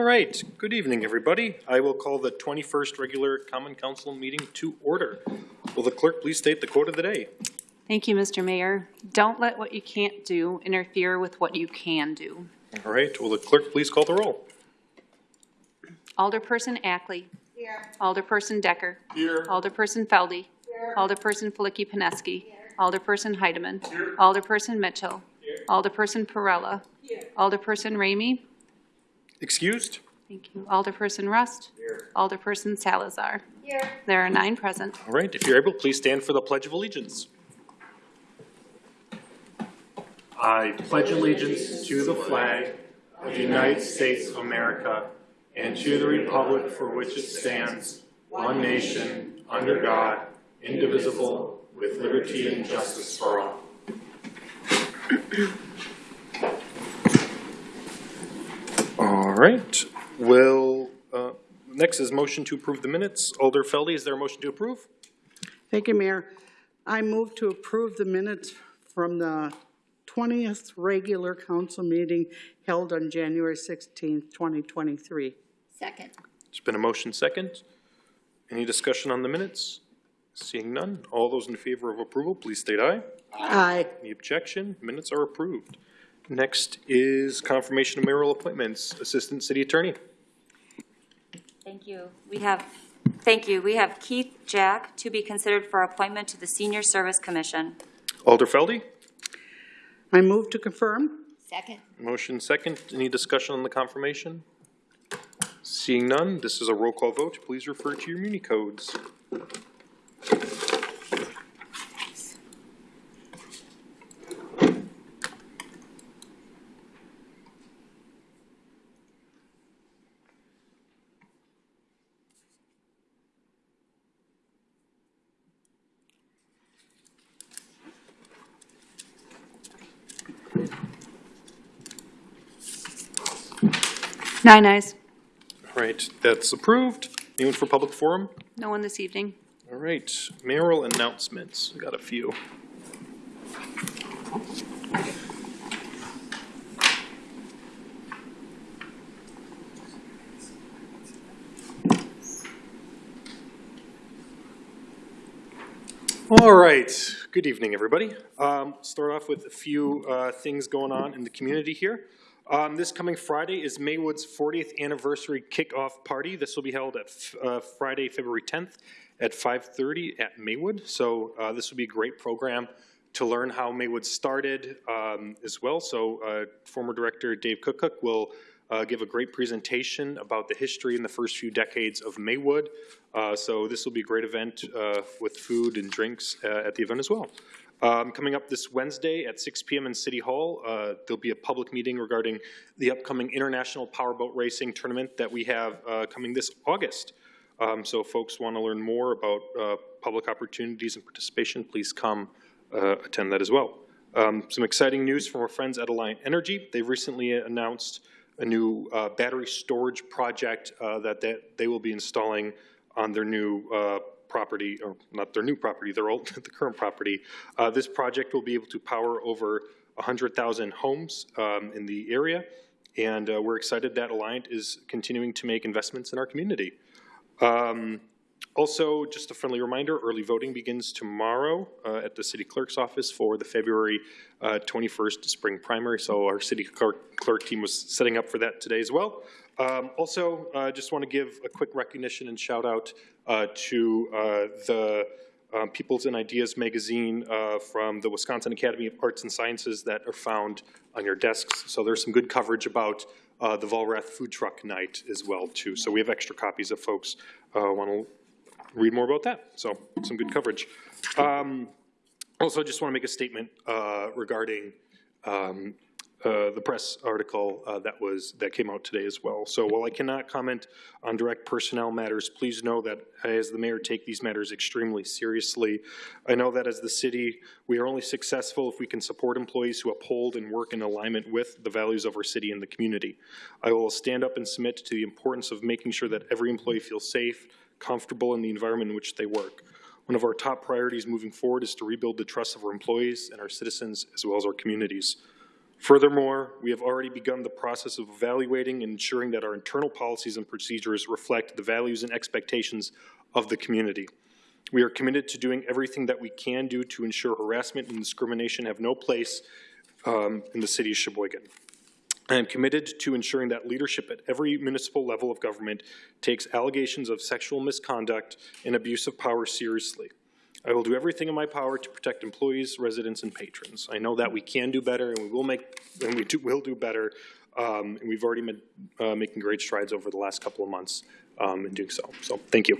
All right, good evening, everybody. I will call the 21st regular Common Council meeting to order. Will the clerk please state the quote of the day? Thank you, Mr. Mayor. Don't let what you can't do interfere with what you can do. All right, will the clerk please call the roll? Alderperson Ackley. Here. Alderperson Dekker. Here. Alderperson Felde. Here. Alderperson Flicky Peneski. Alderperson Heidemann. Here. Alderperson Mitchell. Here. Alderperson Perella. Here. Alderperson Ramey. Excused? Thank you. Alderperson Rust. Here. Alderperson Salazar. Here. There are nine present. All right, if you're able, please stand for the Pledge of Allegiance. I pledge allegiance to the flag of the United States of America and to the republic for which it stands, one nation, under God, indivisible, with liberty and justice for all. All right, well, uh, next is motion to approve the minutes. Alder Felde, is there a motion to approve? Thank you, Mayor. I move to approve the minutes from the 20th regular council meeting held on January 16th, 2023. Second. It's been a motion second. Any discussion on the minutes? Seeing none, all those in favor of approval, please state aye. Aye. Any objection? Minutes are approved. Next is confirmation of mayoral appointments. Assistant City Attorney. Thank you. We have, thank you. We have Keith Jack to be considered for appointment to the Senior Service Commission. Alder Felde, I move to confirm. Second. motion second. Any discussion on the confirmation? Seeing none, this is a roll call vote. Please refer to your muni codes. Nine ayes. All right, that's approved. Anyone for public forum? No one this evening. All right, mayoral announcements. We got a few. All right, good evening, everybody. Um, Start off with a few uh, things going on in the community here. Um, This coming Friday is Maywood's 40th anniversary kickoff party. This will be held at uh, Friday, February 10th at 5:30 at Maywood. So uh, this will be a great program to learn how Maywood started um, as well. So uh, former director Dave Cookcook will uh, give a great presentation about the history in the first few decades of Maywood. Uh, so this will be a great event uh, with food and drinks at the event as well. Um, coming up this Wednesday at 6 p.m. in City Hall, uh, there'll be a public meeting regarding the upcoming International Powerboat Racing Tournament that we have uh, coming this August. Um, so folks want to learn more about uh, public opportunities and participation, please come uh, attend that as well. Um, some exciting news from our friends at Alliant Energy. They've recently announced a new uh, battery storage project uh, that they, they will be installing on their new property, or not their new property, their old, the current property. Uh, this project will be able to power over 100,000 homes um, in the area, and uh, we're excited that Alliant is continuing to make investments in our community. Um, also, just a friendly reminder, early voting begins tomorrow uh, at the city clerk's office for the February uh, 21st spring primary. So our city clerk, clerk team was setting up for that today as well. Um, also, I uh, just want to give a quick recognition and shout out uh, to uh, the um, Peoples and Ideas magazine uh, from the Wisconsin Academy of Arts and Sciences that are found on your desks. So there's some good coverage about uh, the Vollrath Food Truck Night as well, too. So we have extra copies if folks uh, want to read more about that. So some good coverage. Um, also, I just want to make a statement regarding um, uh, the press article uh, that was that came out today as well. So while I cannot comment on direct personnel matters, please know that as the mayor take these matters extremely seriously. I know that as the city, we are only successful if we can support employees who uphold and work in alignment with the values of our city and the community. I will stand up and submit to the importance of making sure that every employee feels safe, comfortable in the environment in which they work. One of our top priorities moving forward is to rebuild the trust of our employees and our citizens as well as our communities. Furthermore, we have already begun the process of evaluating and ensuring that our internal policies and procedures reflect the values and expectations of the community. We are committed to doing everything that we can do to ensure harassment and discrimination have no place um, in the city of Sheboygan. I am committed to ensuring that leadership at every municipal level of government takes allegations of sexual misconduct and abuse of power seriously. I will do everything in my power to protect employees, residents, and patrons. I know that we can do better, and we will make, and we do, will do better. Um, and we've already been uh, making great strides over the last couple of months um, in doing so. So, thank you.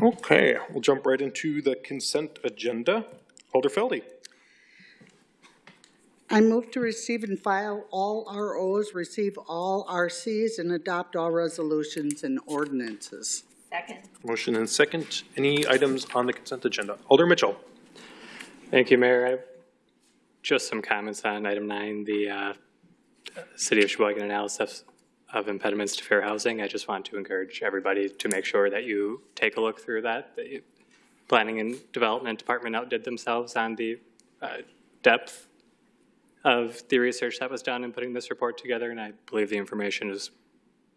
Okay, we'll jump right into the consent agenda. Alder Felde. I move to receive and file all ROs, receive all RCs, and adopt all resolutions and ordinances. Second. Motion and second. Any items on the consent agenda? Alder Mitchell. Thank you, Mayor. I have just some comments on item nine, the uh, City of Sheboygan analysis of impediments to fair housing. I just want to encourage everybody to make sure that you take a look through that. The Planning and Development Department outdid themselves on the uh, depth of the research that was done in putting this report together, and I believe the information is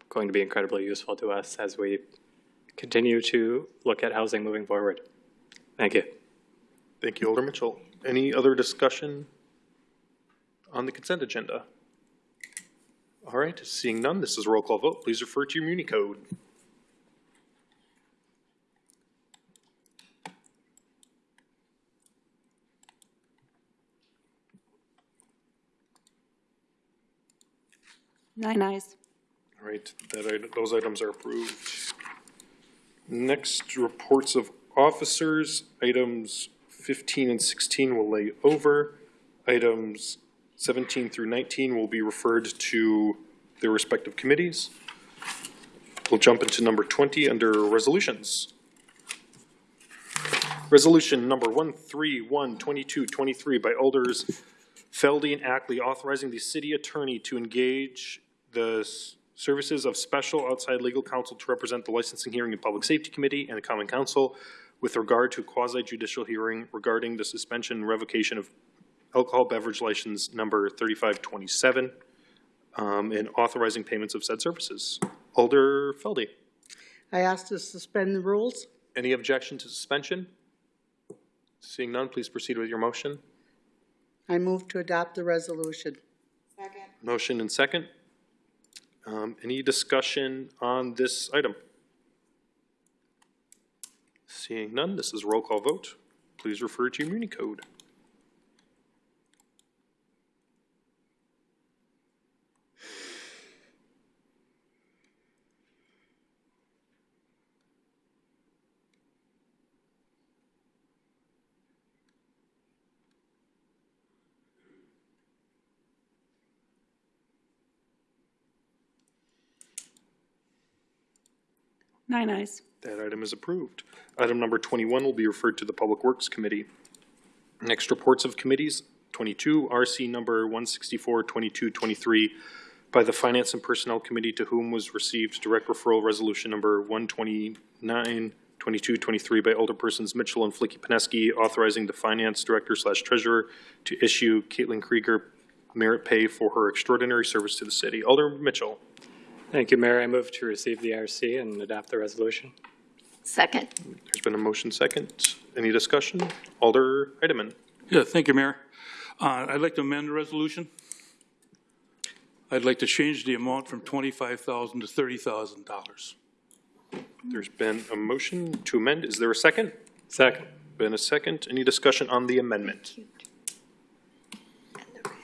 going to be incredibly useful to us as we continue to look at housing moving forward. Thank you. Thank you, Alder Mitchell. Any other discussion on the consent agenda? All right, seeing none, this is a roll call vote. Please refer to your Muni code. Nine ayes. All right, that, those items are approved. Next, reports of officers, items 15 and 16 will lay over. Items 17 through 19 will be referred to their respective committees. We'll jump into number 20 under resolutions. Resolution number 1312223 by Alders Felde and Ackley authorizing the city attorney to engage the services of special outside legal counsel to represent the licensing hearing and public safety committee and the common council with regard to a quasi judicial hearing regarding the suspension and revocation of alcohol beverage license number thirty-five twenty-seven, um, and authorizing payments of said services. Alder Felde, I ask to suspend the rules. any objection to suspension? Seeing none, please proceed with your motion. I move to adopt the resolution. Second. Motion and second. Um, any discussion on this item? Seeing none, this is roll call vote. Please refer to your Muni code. Nine ayes. That item is approved. Item number 21 will be referred to the Public Works Committee. Next, reports of committees, 22, RC number 164 22 23 by the Finance and Personnel Committee to whom was received direct referral resolution number 129 22 23 by Alderpersons Mitchell and Flicky Peneski authorizing the Finance Director slash Treasurer to issue Caitlin Krieger merit pay for her extraordinary service to the city. Alder Mitchell. Thank you, Mayor. I move to receive the RC and adopt the resolution. Second. There's been a motion second. Any discussion? Alder Heidemann. Yeah, thank you, Mayor. Uh, I'd like to amend the resolution. I'd like to change the amount from twenty-five thousand to thirty thousand dollars. There's been a motion to amend. Is there a second? Second. Been a second. Any discussion on the amendment?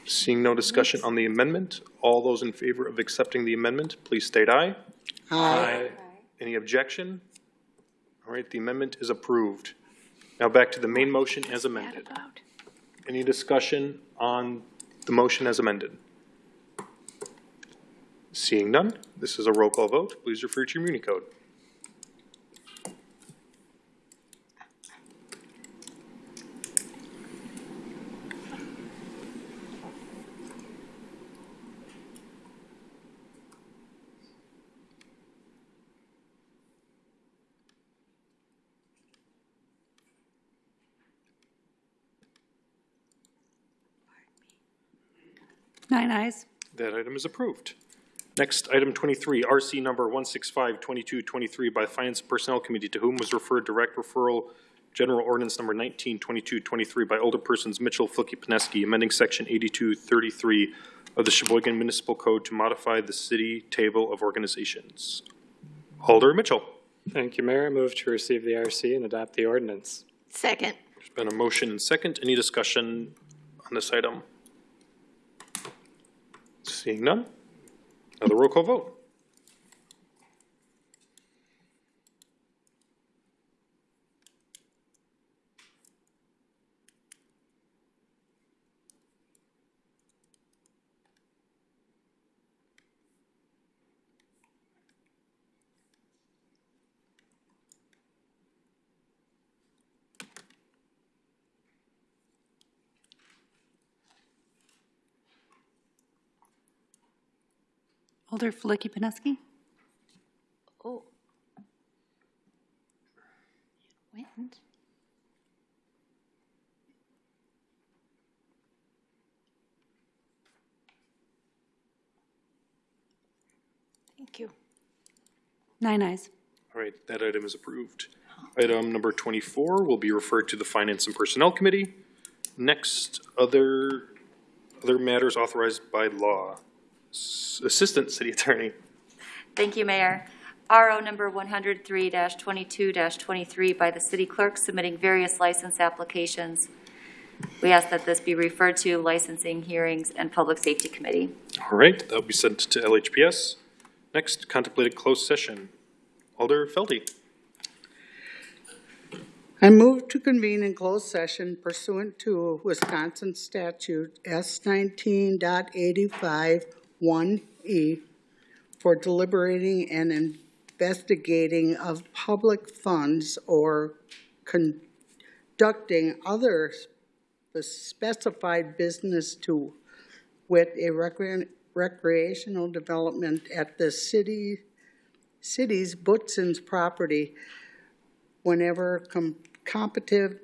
Seeing no discussion on the amendment, all those in favor of accepting the amendment, please state aye. Aye. Any objection? All right, the amendment is approved. Now back to the main motion as amended. Any discussion on the motion as amended? Seeing none, this is a roll call vote. Please refer to your Muni code. Nine ayes. That item is approved. Next, item 23, RC number 1652223 by Finance and Personnel Committee, to whom was referred direct referral, General Ordinance number 192223 by older persons Mitchell, Flicky, Peneski, amending Section 8233 of the Sheboygan Municipal Code to modify the city table of organizations. Alder Mitchell. Thank you, Mayor. I move to receive the RC and adopt the ordinance. Second. There's been a motion and second. Any discussion on this item? Seeing none. Another roll call vote. Alder Flicky Peneski? Oh. Went. Thank you. Nine ayes. All right, that item is approved. Item number 24 will be referred to the Finance and Personnel Committee. Next, other, other matters authorized by law. S- Assistant City Attorney. Thank you, Mayor. RO number 103-22-23 by the city clerk submitting various license applications. We ask that this be referred to Licensing Hearings and Public Safety Committee. All right, that'll be sent to LHPS. Next, contemplated closed session. Alder Felde. I move to convene in closed session pursuant to Wisconsin statute S nineteen one E for deliberating and investigating of public funds or conducting other specified business to with a recre- recreational development at the city, city's Buttson's property whenever com- competitive,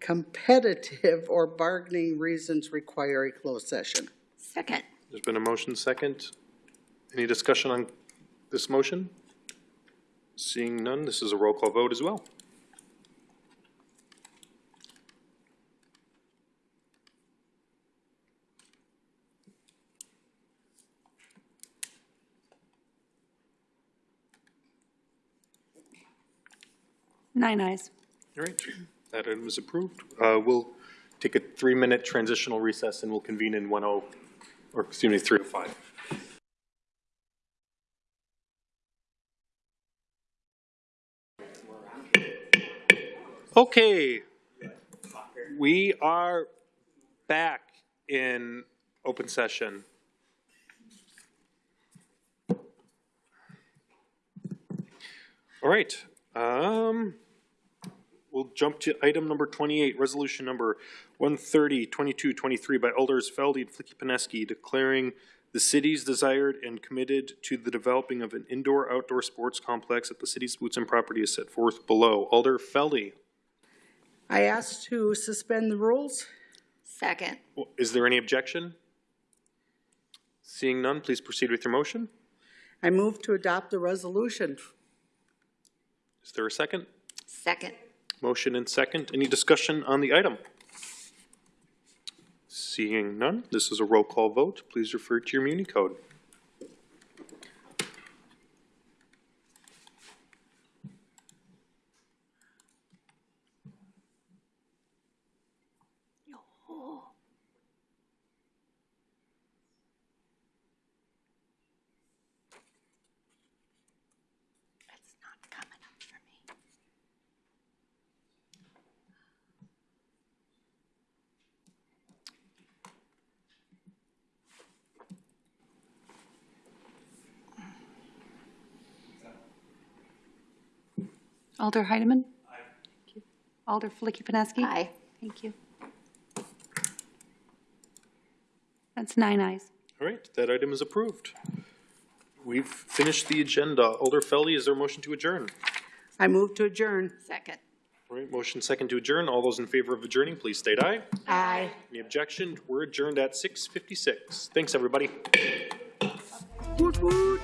competitive or bargaining reasons require a closed session. Second. There's been a motion second. Any discussion on this motion? Seeing none, this is a roll call vote as well. Nine ayes. All right, that item is approved. Uh, We'll take a three-minute transitional recess and we'll convene in 10, or excuse me, 305. Okay. We are back in open session. All right, um, We'll jump to item number 28, resolution number 130, 2223 by Alders Felde and Flicky Peneski, declaring the city's desired and committed to the developing of an indoor-outdoor sports complex at the city's boots and property as set forth below. Alder Felde, I ask to suspend the rules. Second. is there any objection? Seeing none, please proceed with your motion. I move to adopt the resolution. Is there a second? Second. Motion and second. Any discussion on the item? Seeing none, this is a roll call vote. Please refer to your Muni code. Alder Heidemann? Aye. Alder Flicky Peneski? Aye. Thank you. That's nine ayes. All right, that item is approved. We've finished the agenda. Alder Felde, is there a motion to adjourn? I move to adjourn. Second. All right, motion second to adjourn. All those in favor of adjourning, please state aye. Aye. Any objection? We're adjourned at 6:56. Thanks, everybody. Woot woot.